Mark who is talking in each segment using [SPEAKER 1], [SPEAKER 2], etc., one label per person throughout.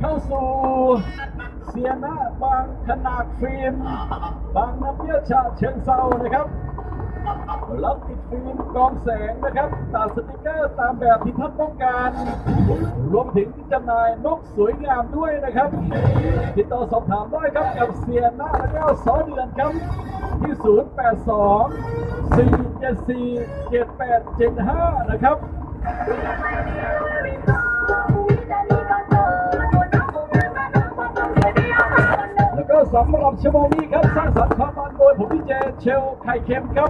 [SPEAKER 1] เข้าสู่เสียนะบางขนาดฟิล์มบางน้ำเยี่ยชาเชิงเซานะครับรับติดฟิล์มกองแสงนะครับตัดสติกเกอร์ตามแบบที่ท่านต้องการ รวมถึงจำหน่ายนกสวยงามด้วยนะครับ ติดต่อสอบถามได้ครับกับเสียหน้าและก็สอเดือนครับที่ 082 474 7875 นะครับ สำหรับชั่วโมงนี้ครับ สร้างสรรค์ความมันโดยผมพี่เจเชลไข่เค็มครับ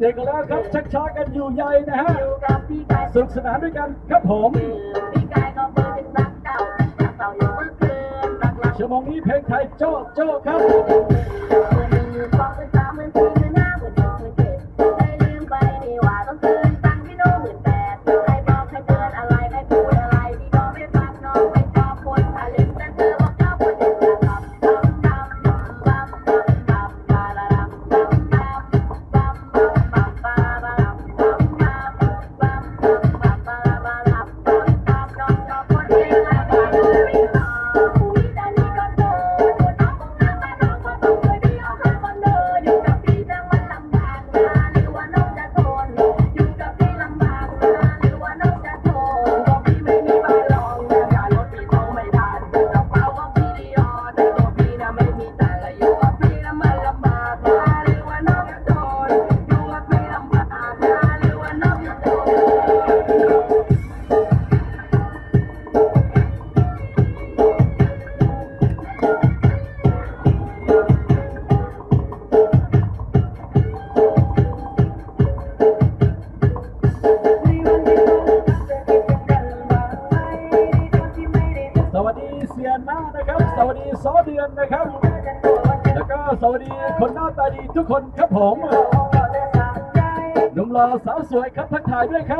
[SPEAKER 1] เด็ดๆกันแล้วครับชักช้ากันอยู่ใหญ่นะฮะสนุกสนานด้วยกันครับผมชั่วโมงนี้เพลงไทยโจ๊ะโจ๊ะครับ ด้วยครับ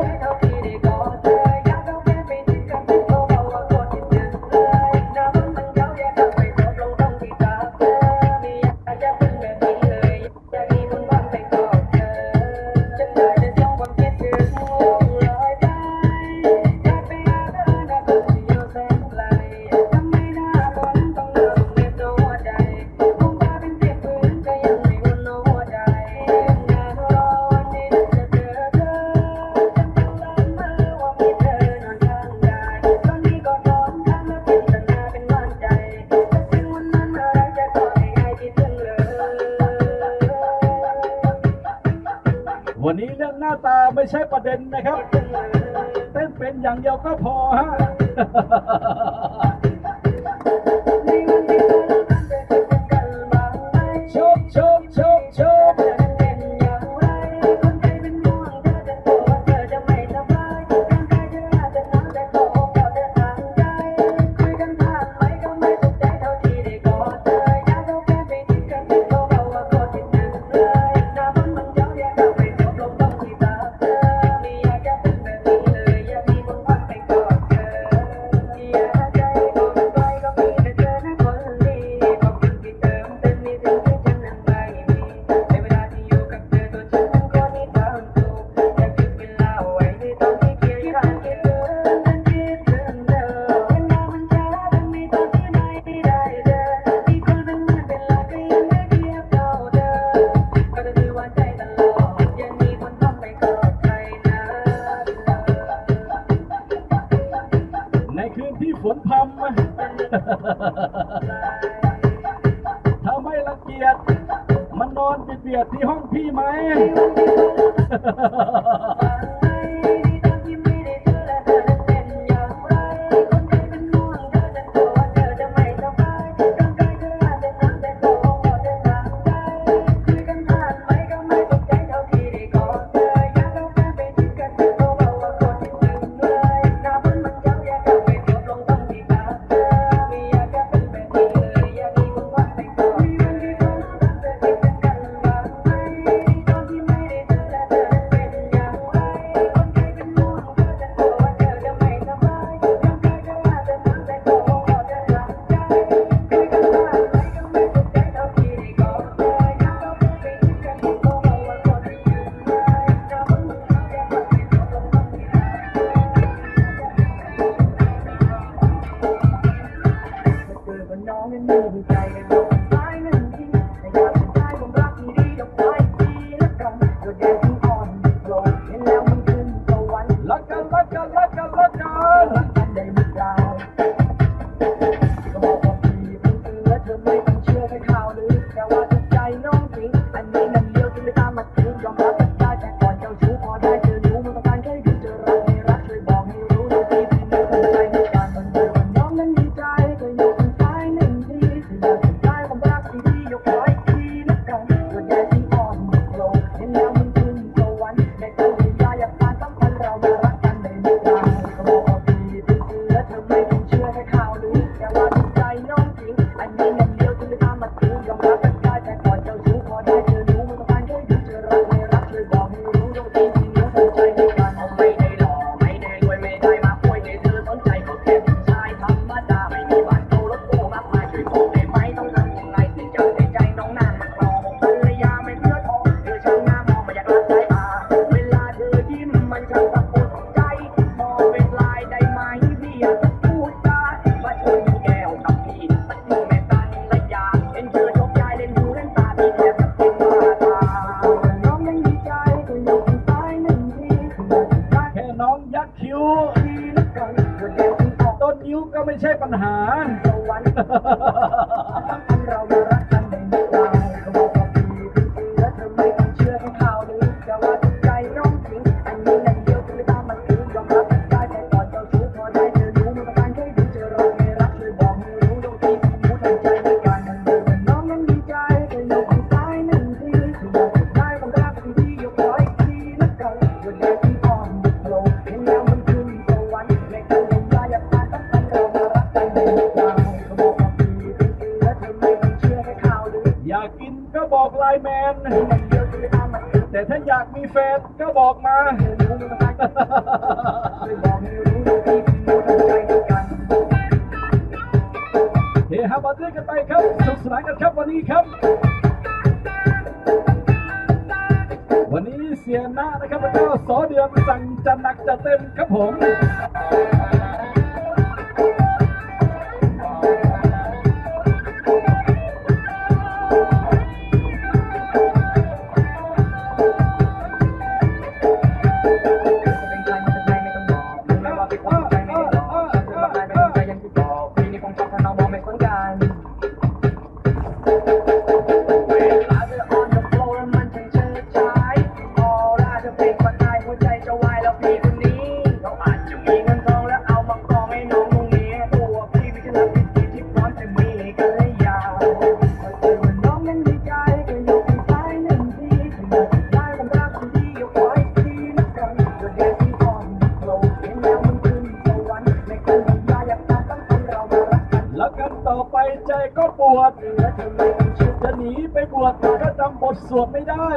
[SPEAKER 2] จะหนีไปบวชก็จำบทสวดไม่ได้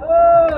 [SPEAKER 2] เออ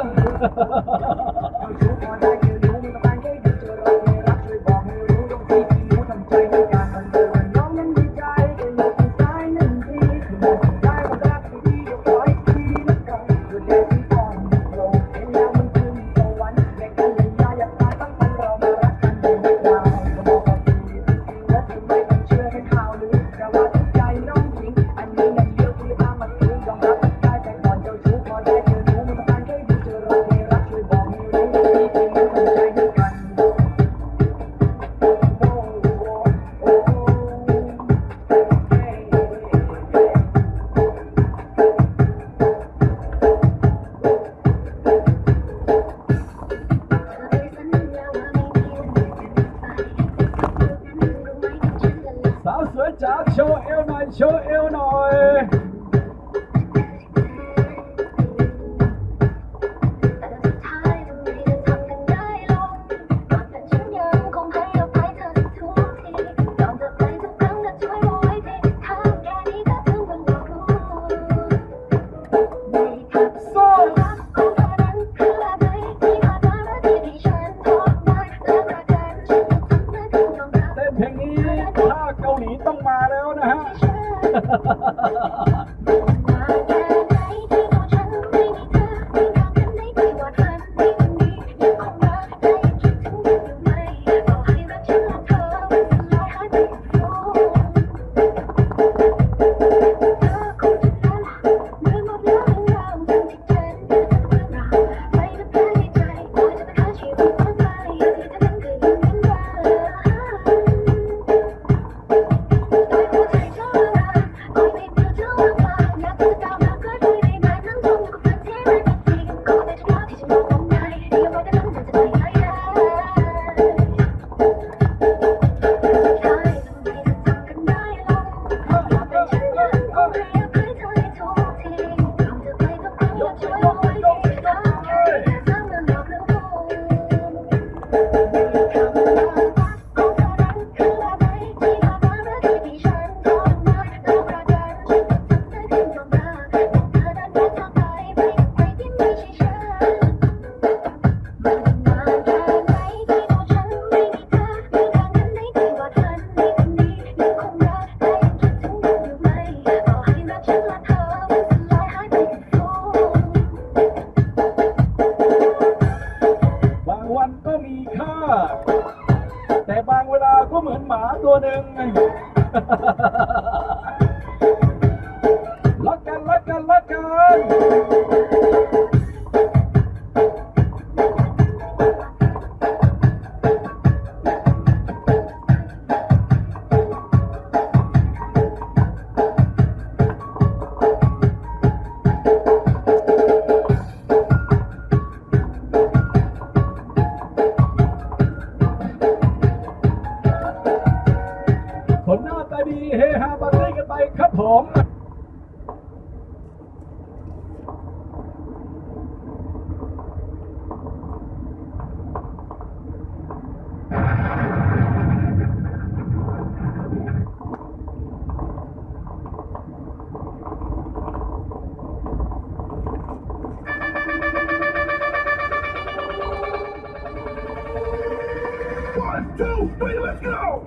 [SPEAKER 2] Let's go!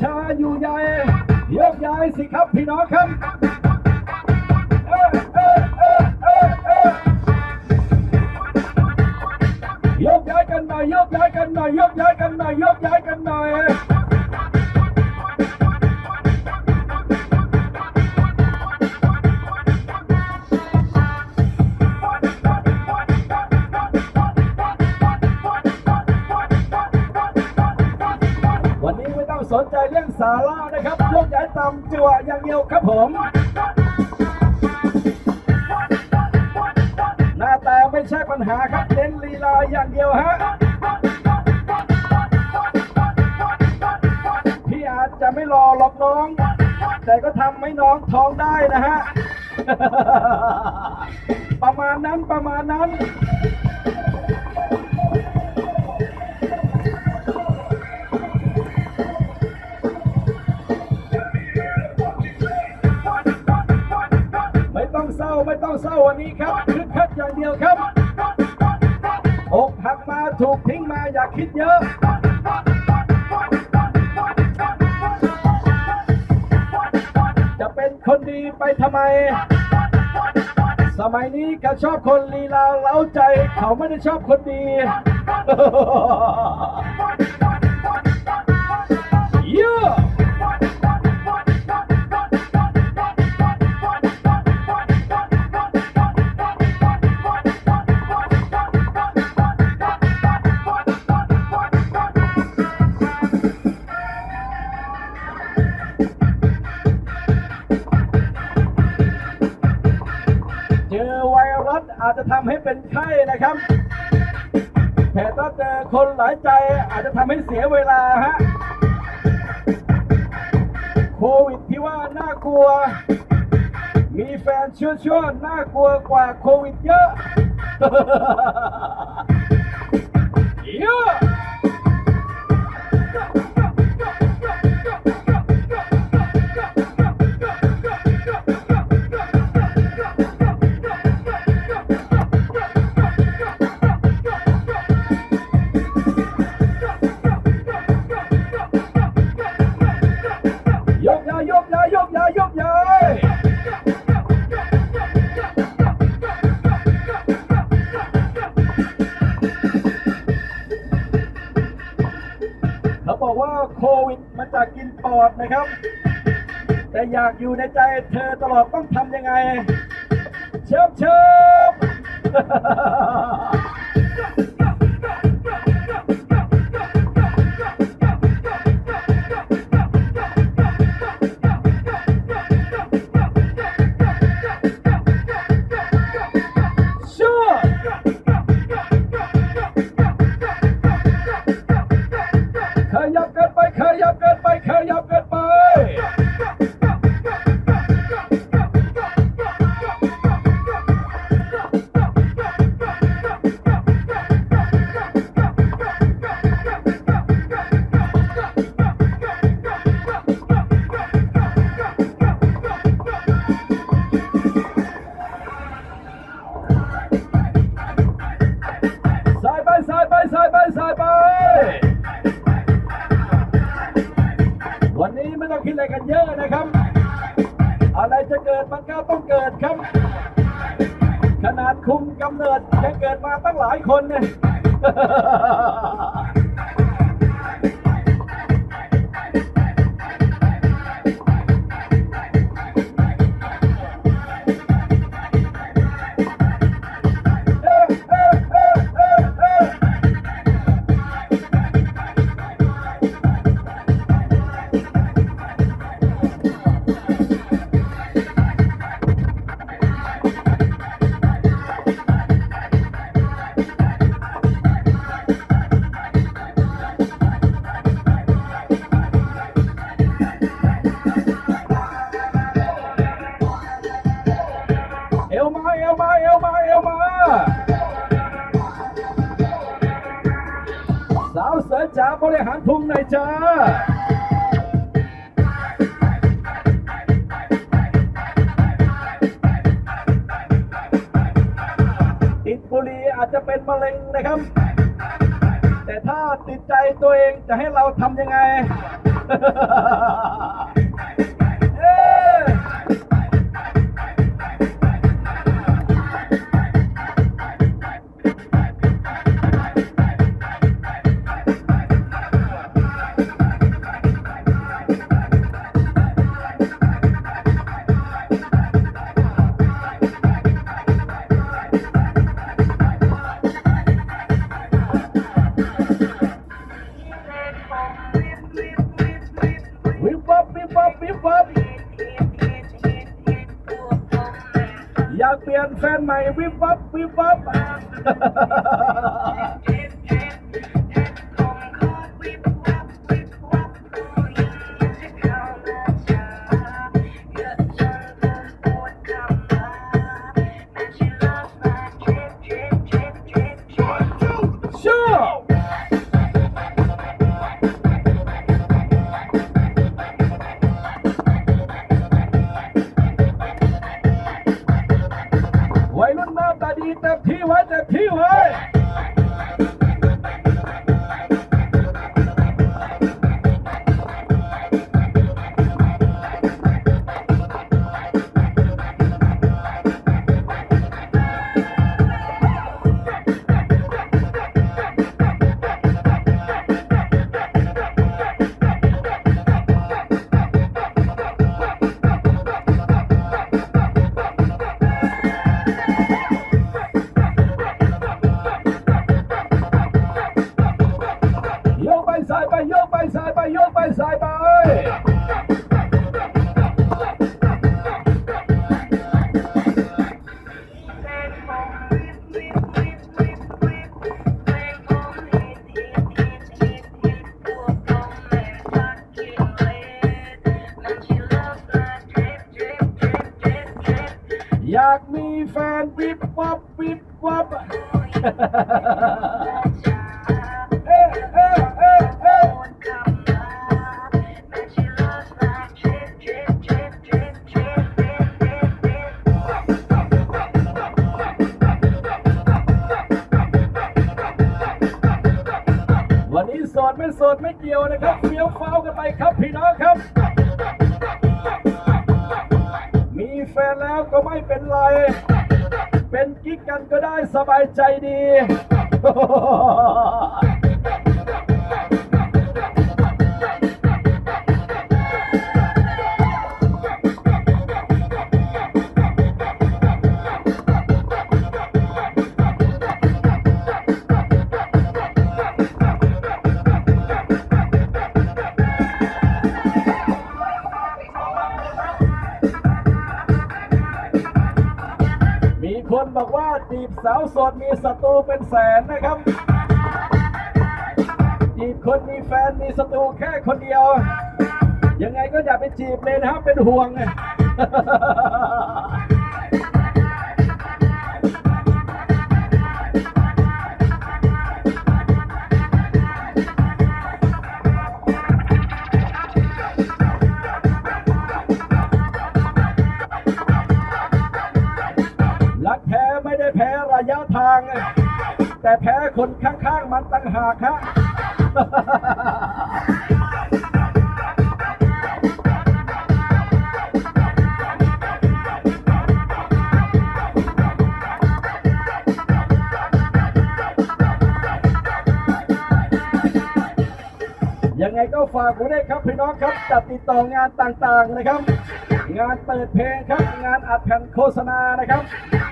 [SPEAKER 2] ช้าอยู่ให
[SPEAKER 3] ญ่
[SPEAKER 2] ยกย้ายสิครับพี่น้องครับ
[SPEAKER 3] เจ
[SPEAKER 2] อไวรัสอา
[SPEAKER 3] จจะทำ
[SPEAKER 2] ให้เป็นไข้นะ
[SPEAKER 3] ครับแต่ถ้าเจอคนหลายใจอาจจะทำให้เสียเวลาฮะโควิดที่ว่าน่ากลัว มีแฟนชั่วชั่วน่ากลัวกว่าโควิดเยอะเยอะ อยู่ในใจเธอตลอดต้องทำี้ไม่ต้องคิดอะไรกันเยอะนะครับ อะไรจะเกิดมันก็ต้องเกิดครับ ขนาดคุมกำเนิดจะเกิดมาตั้งหลายคนเนี่ย แใจีบสาวโสดมีศัตรูเป็นแสนนะครับจีบคนมีแฟนมีศัตรูแค่คนเดียว ยังไงก็อย่าไปจีบเลยนะครับเป็นห่วงับติดต่องานต่างๆนะครับ งานเปิดเพลงครับ งานอัดแผ่นโฆษณานะครับ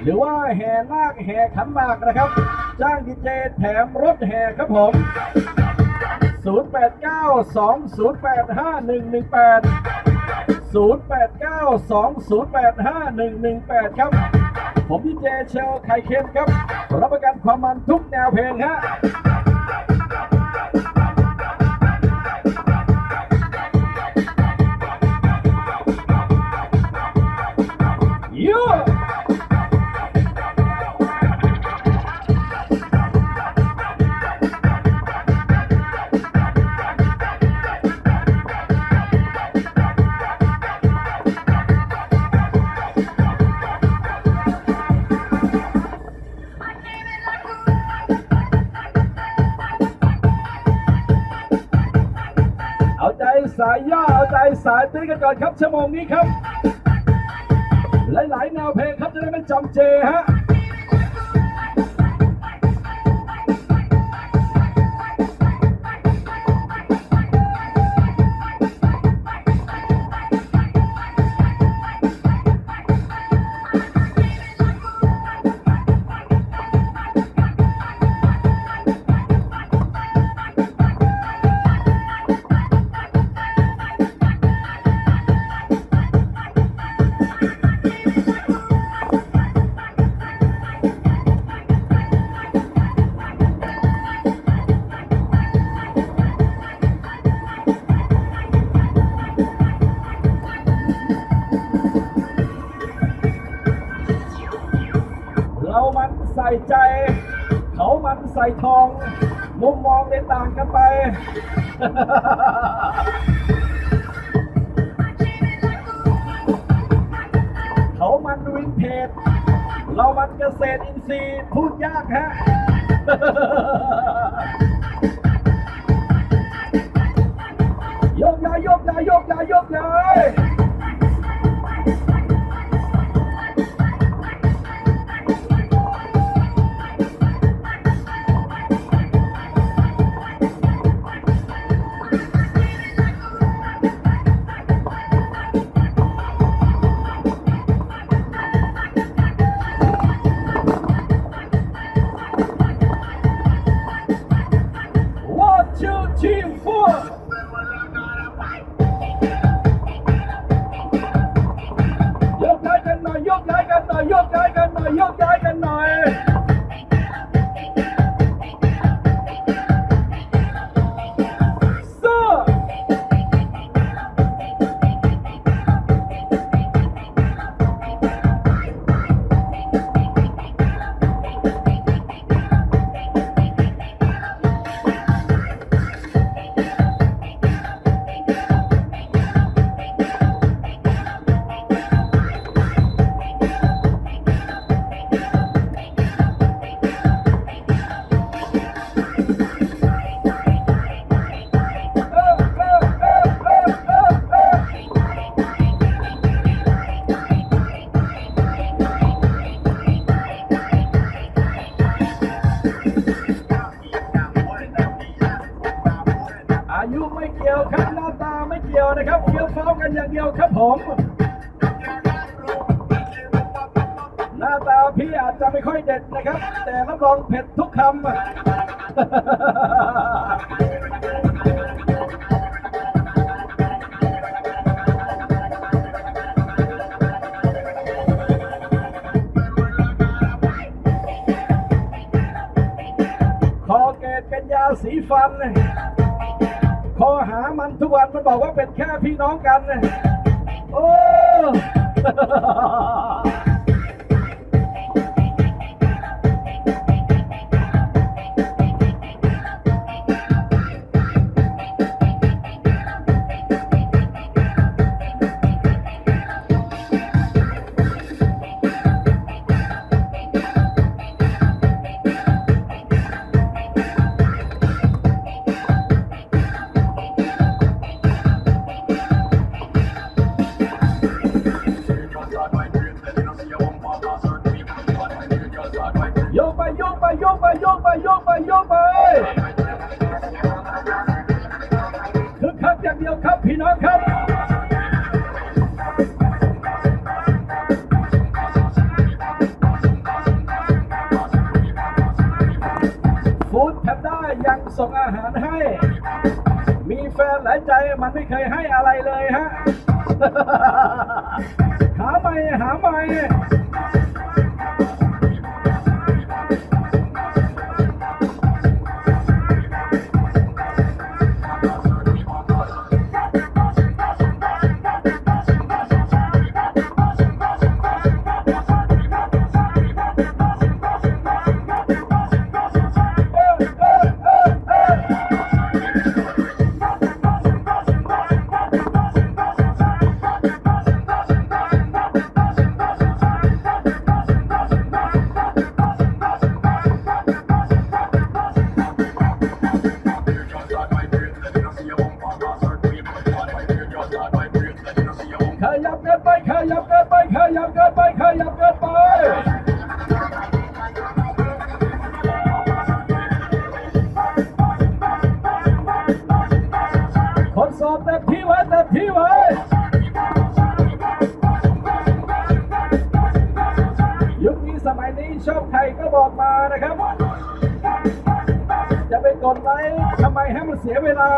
[SPEAKER 3] หรือว่าแห่นาคแห่ขันหมากนะครับ จ้างดีเจแถมรถแห่ครับผม 0892085118 0892085118 ครับ ผมดีเจเชลไข่เค็มครับ รับประกันความมันทุกแนวเพลงฮะ ครับชั่วโมงนี้ครับ หลายๆแนวเพลงครับจะได้ไม่จำเจฮะ ดไลค์ทำไมให้มันเสียเวลา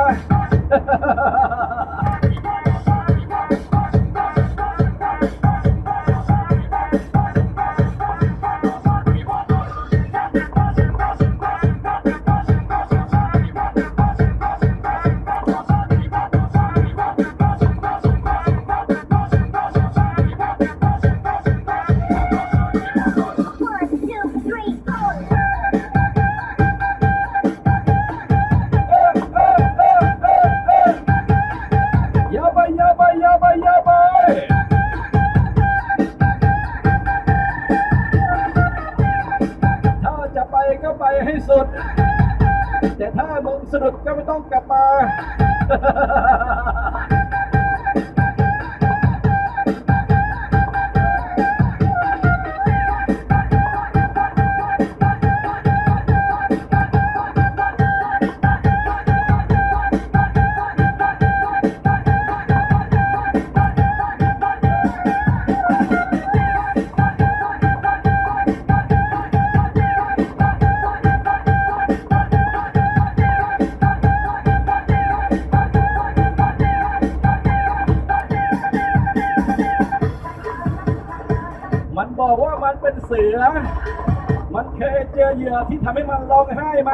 [SPEAKER 3] เหยื่อที่ทำให้มันร้องไห้ไหม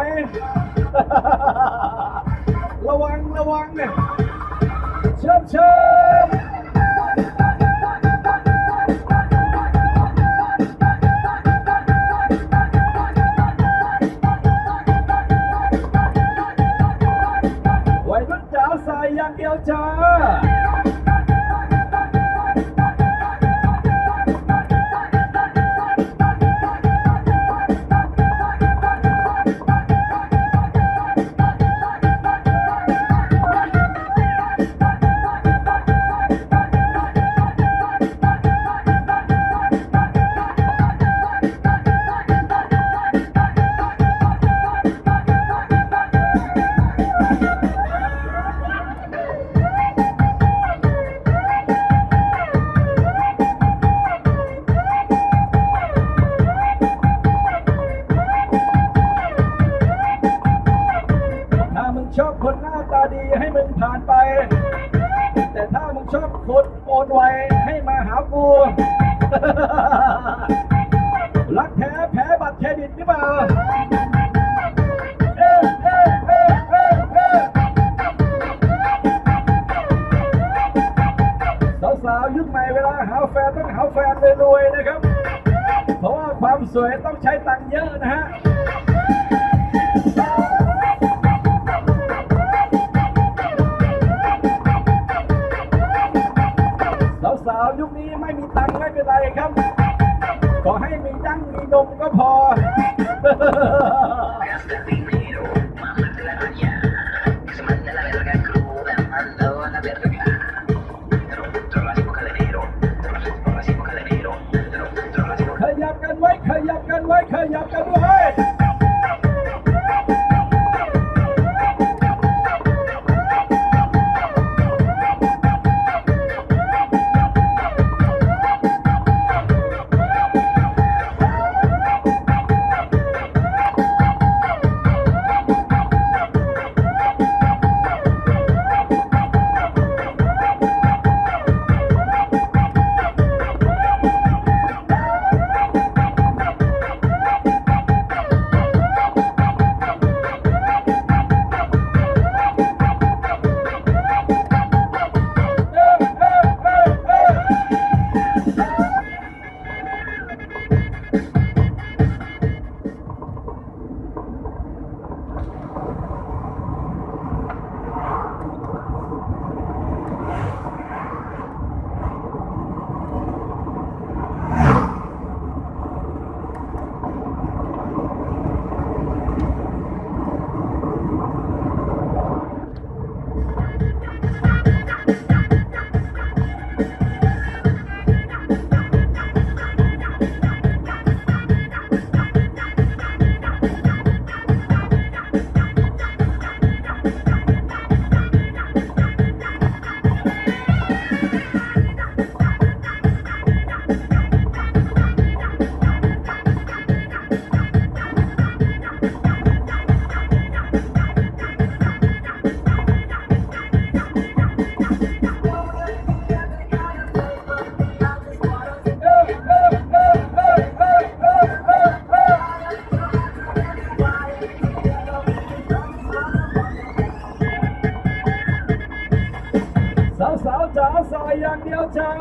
[SPEAKER 3] สอยอย่างเดียวเจ้า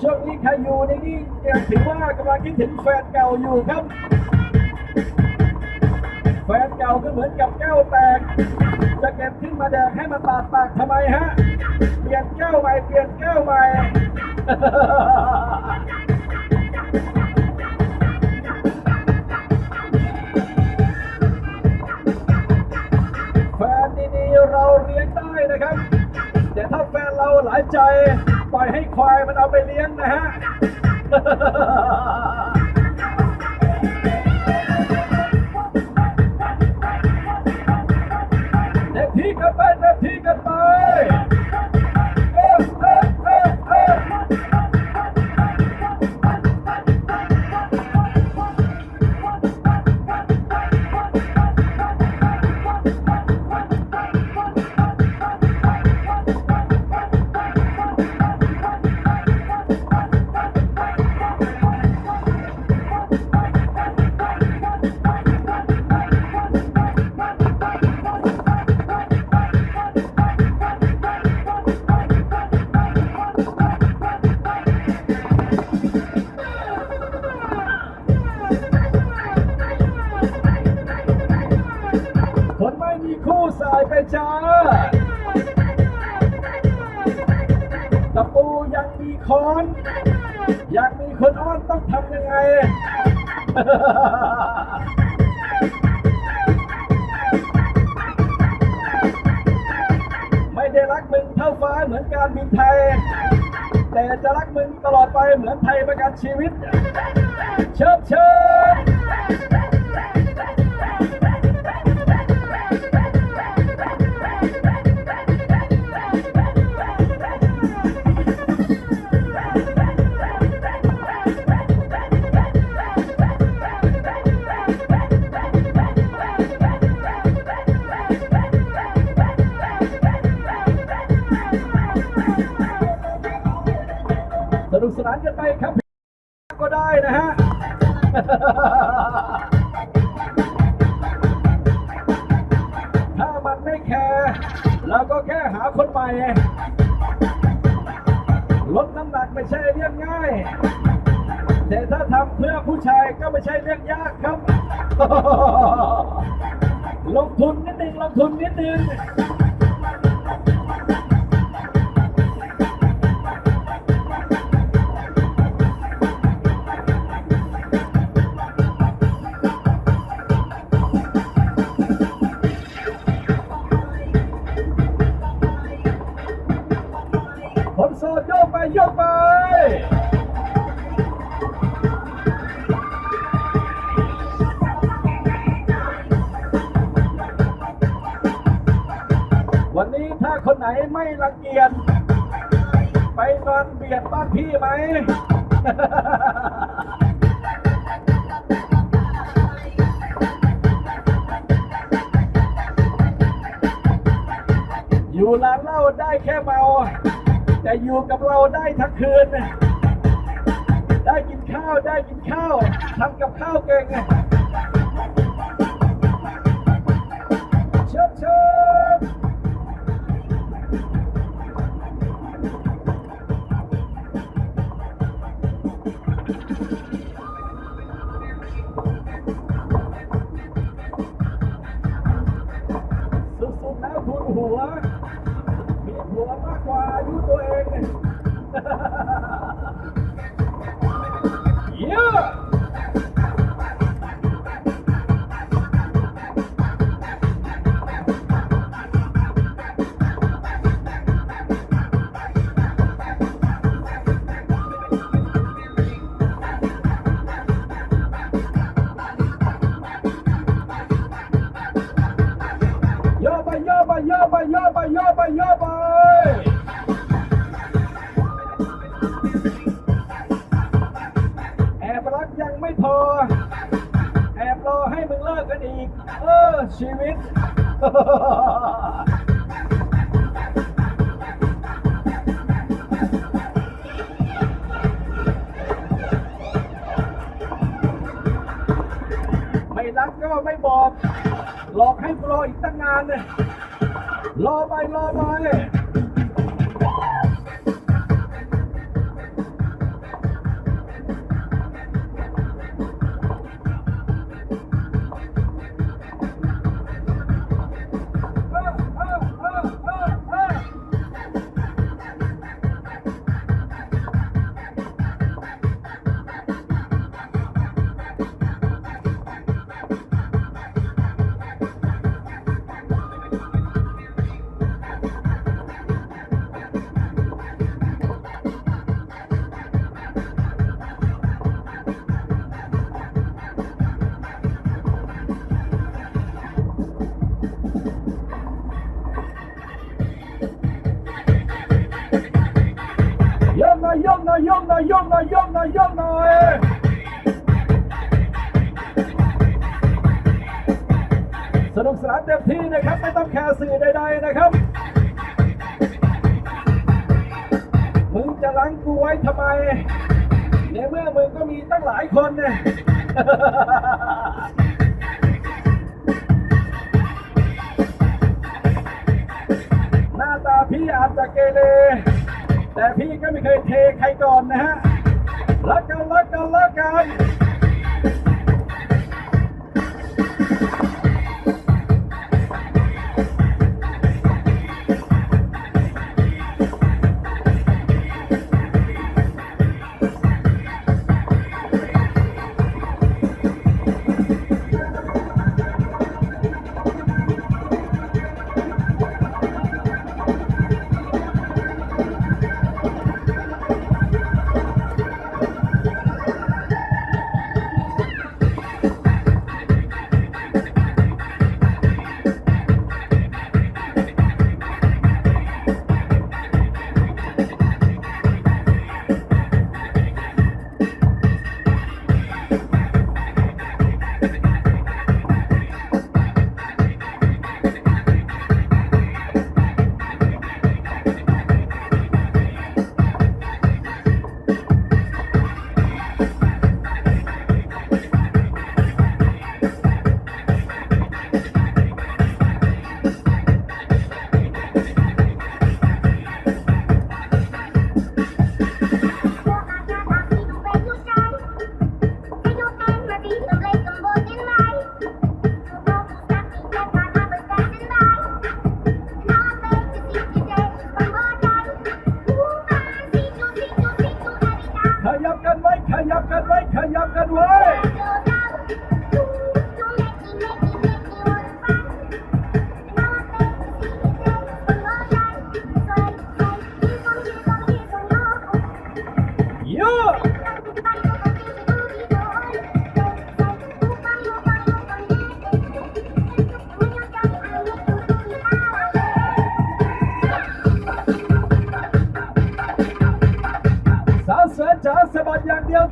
[SPEAKER 3] ช่วงนี้ใครอยู่ในนี้ยังถือว่ากำลังคิดถึงแฟนเก่าอยู่ครับ แฟนเก่าก็เหมือนกับแก้วแตก จะเก็บขึ้นมาแดกให้มันบาดปากทำไมฮะ เปลี่ยนแก้วใหม่เปลี่ยนแก้วใหม่แฟนดีๆเราเรียนได้นะครับายใจ ปล่อยให้ควายมันเอาไปเลี้ยงนะฮะ ไป ลดน้ำหนักไม่ใช่เรื่องง่าย แต่ถ้าทำเพื่อผู้ชายก็ไม่ใช่เรื่องยากครับ ลงทุนนิดนึงลงทุนนิดนึง ไม่ระเกียจไปนอนเบียดบ้านพี่ไหม ใครก่อนนะฮะรักกันรักกันรักกัน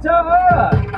[SPEAKER 3] สะ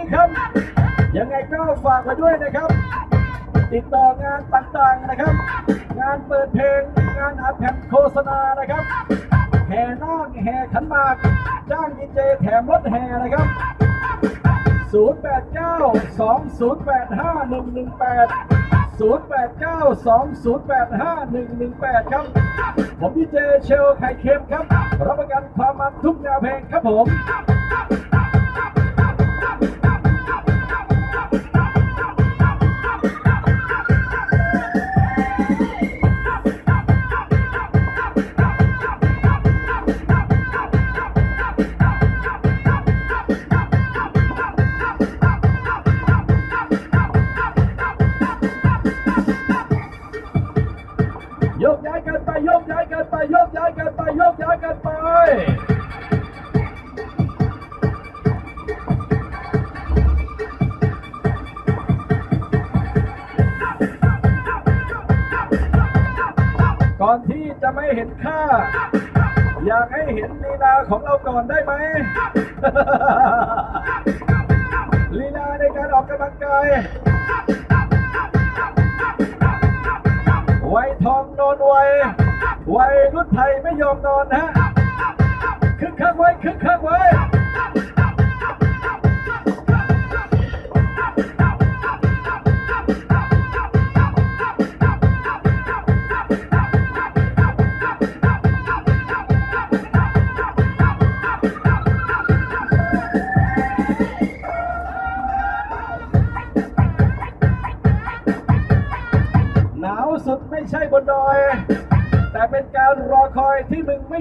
[SPEAKER 3] นี้ครับ ยังไงก็ฝากไว้ด้วยนะครับ ติดต่องานต่างๆนะครับ งานเปิดเพลง งานอัดแผ่นโฆษณานะครับ แห่นาคแห่ขันมากจ้างดีเจแถมรถแห่นะครับ 089-2085-118ครับ ผมดีเจเชลไข่เค็มครับ รับประกันความมันทุกแนวเพลงครับผม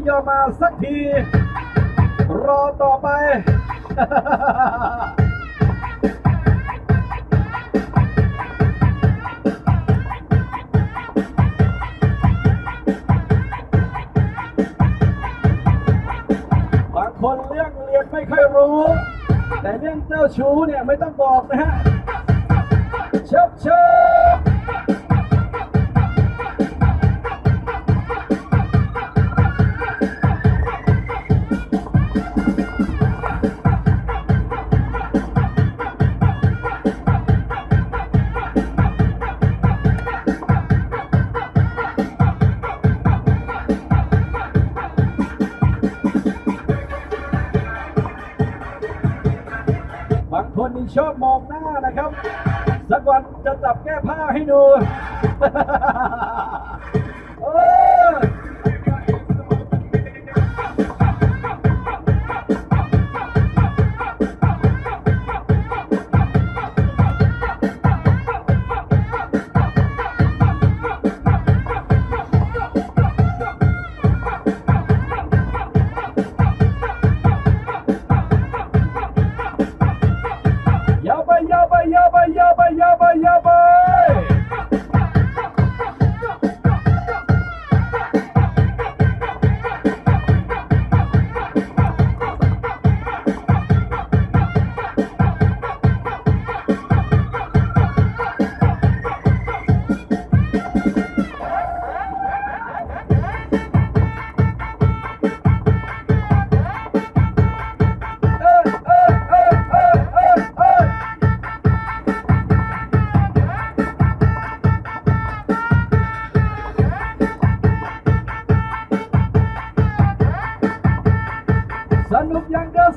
[SPEAKER 3] ยอมมาสักที รอต่อไป ชอบมองหน้านะครับ สักวันจะจับแก้ผ้าให้ดู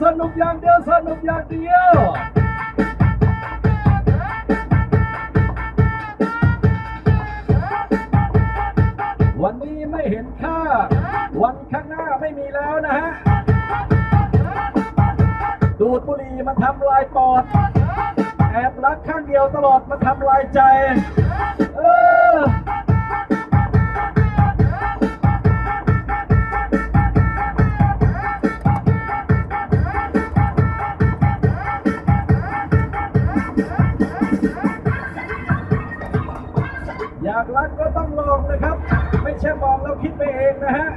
[SPEAKER 3] สนุกอย่างเดียว สนุกอย่างเดียววันนี้ไม่เห็นค่า วันข้างหน้าไม่มีแล้วนะฮะ ดูดบุหรี่มันทำลายปอด แอบรักข้างเดียวตลอดมันทำลายใจ เออ ช่ฟังแล้วคิดไปเองนะฮะ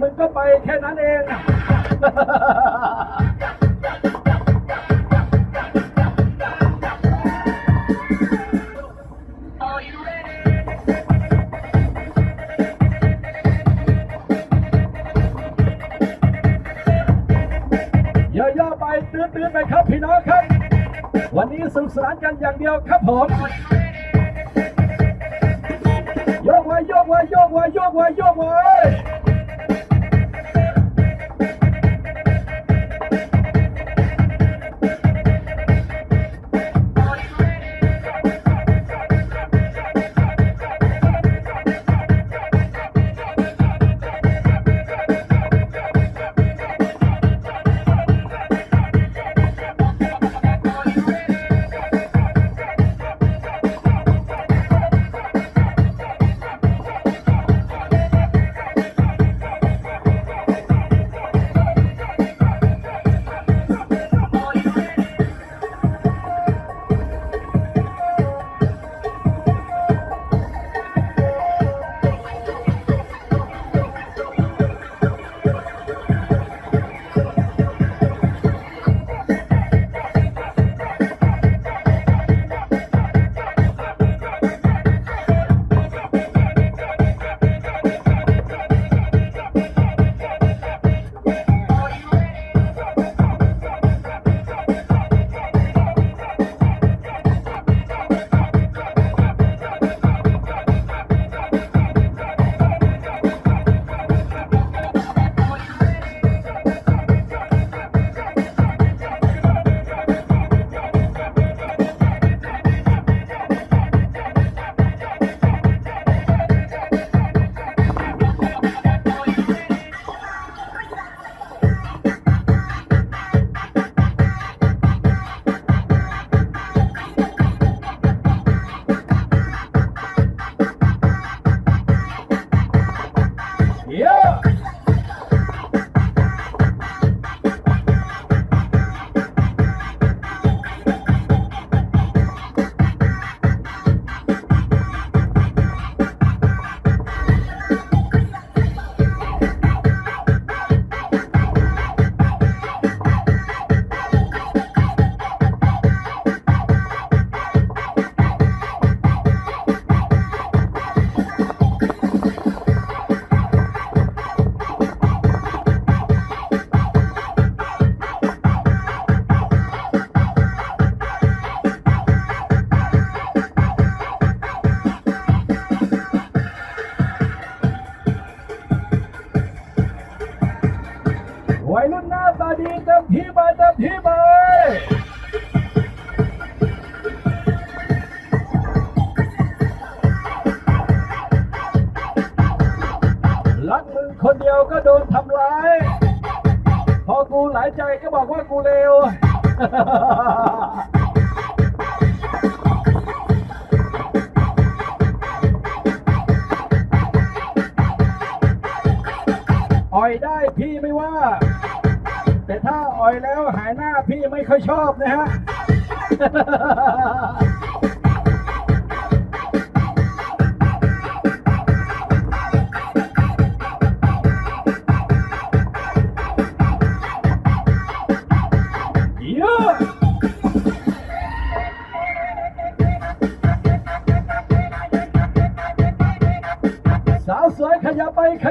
[SPEAKER 3] มึงก็ไปแค่นั้นเอง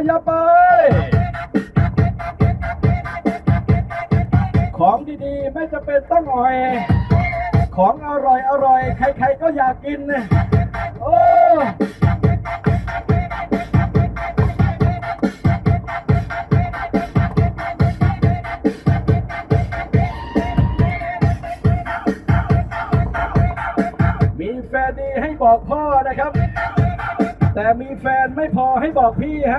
[SPEAKER 3] ยับไป ของดีๆ ไม่จะเป็นต้องหอย ของอร่อยอร่อยใครๆก็อยากกิน โอ้มีแฟนดีให้บอกพ่อนะครับ แต่มีแฟนไม่พอให้บอกพี่ฮะ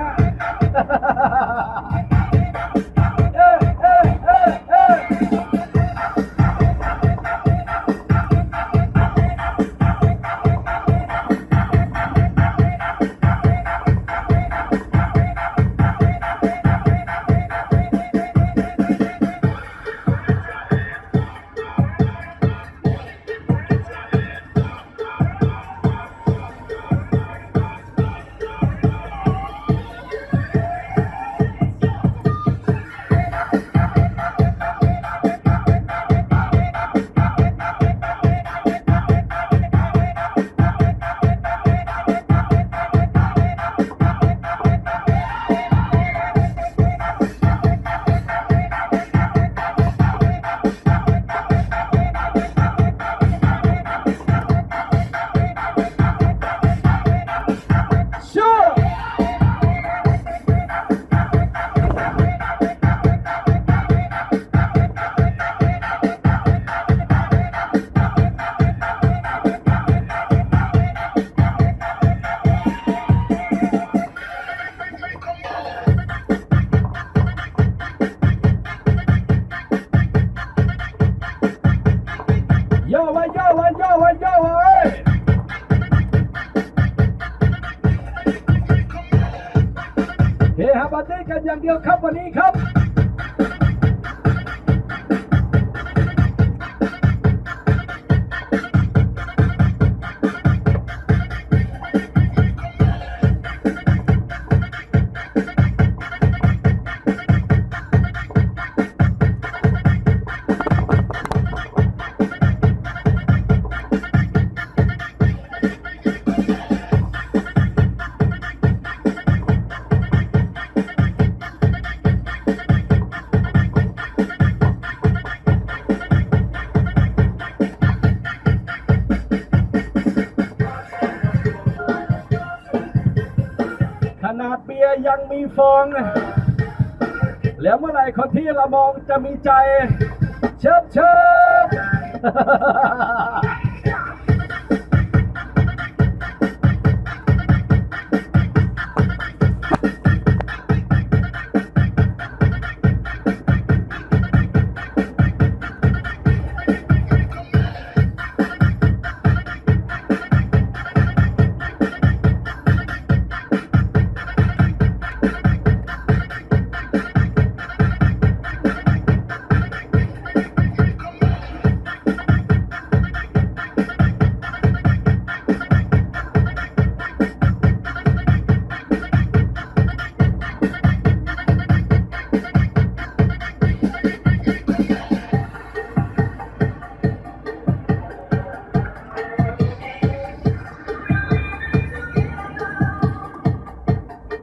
[SPEAKER 3] ตี้กัน ยังมีฟอง แล้วเมื่อไหร่คนที่เรามองจะมีใจ เชิบเชิบ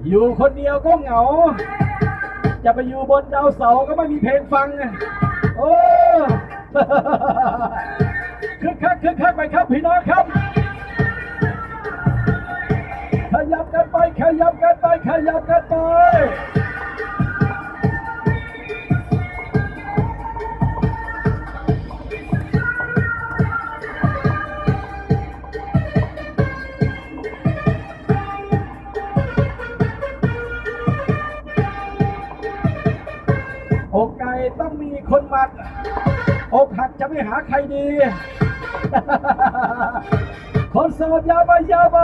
[SPEAKER 3] อยู่คนเดียวก็เหงา จะไปอยู่บนดาวเสาก็ไม่มีเพลงฟังโอ้คึกคักคึกคักไปครับพี่น้องครับ ขยับกันไปขยับกันไปขยับกันไป ไม่หาใครดีคนเสดอยาไปยาไป